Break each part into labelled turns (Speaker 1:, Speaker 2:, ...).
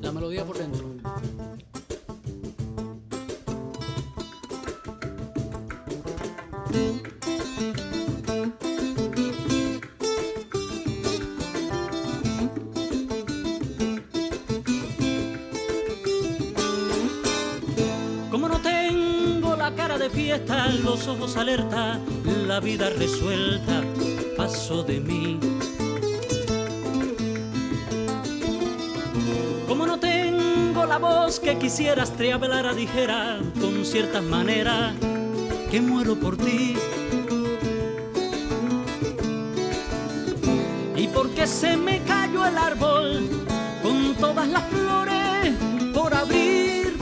Speaker 1: La melodía por dentro. Como no tengo la cara de fiesta, los ojos alerta, la vida resuelta, paso de mí. Como no tengo la voz que quisieras, te hablara dijera con ciertas maneras que muero por ti. Y porque se me cayó el árbol con todas las flores por abrir,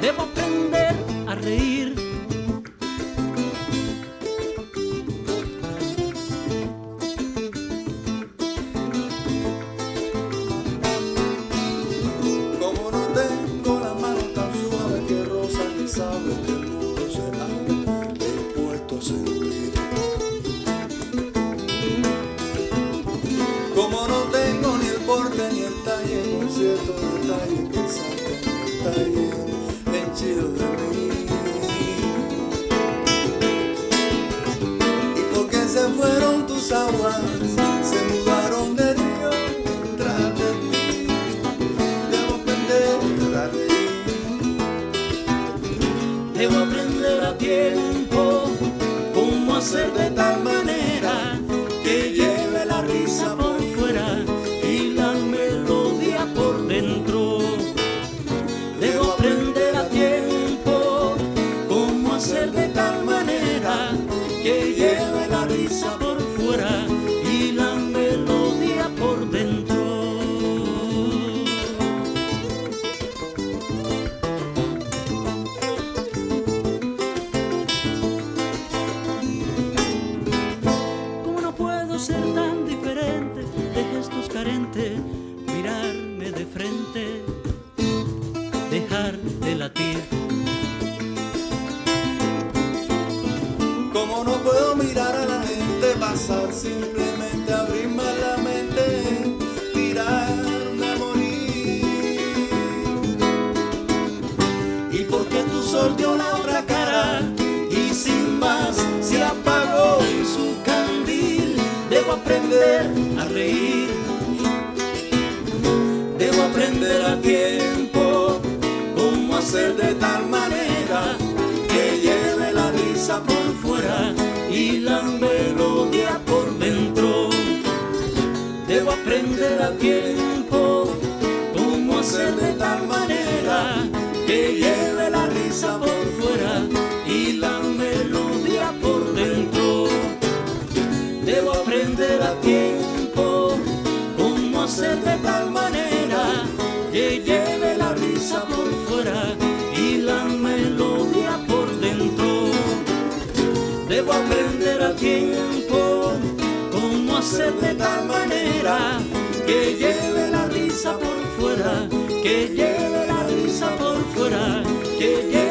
Speaker 1: debo aprender a reír.
Speaker 2: Sabe que el mundo será dispuesto a sentir. Como no tengo ni el porte ni el talle, por cierto detalle que salta en el talle de mí. Y porque se fueron tus aguas, Debo aprender a
Speaker 1: tiempo cómo hacer de tal manera que lleve la risa por fuera y la melodía por dentro. Debo aprender a tiempo cómo hacer de tal manera que lleve Mirarme de frente, dejar de latir.
Speaker 2: Como no puedo mirar a la gente pasar, simplemente abrirme la mente, tirarme a morir.
Speaker 1: Y porque tu sol dio la otra cara y sin más se apagó su candil, debo aprender a reír. Hacer de tal manera que lleve la risa por fuera y la melodía por dentro. Debo aprender a tiempo cómo hacer de tal manera que lleve la risa por fuera y la melodía por dentro. Debo aprender a tiempo cómo hacer de tal manera que Aprender a tiempo cómo hacer de tal manera que lleve la risa por fuera, que lleve la risa por fuera, que lleve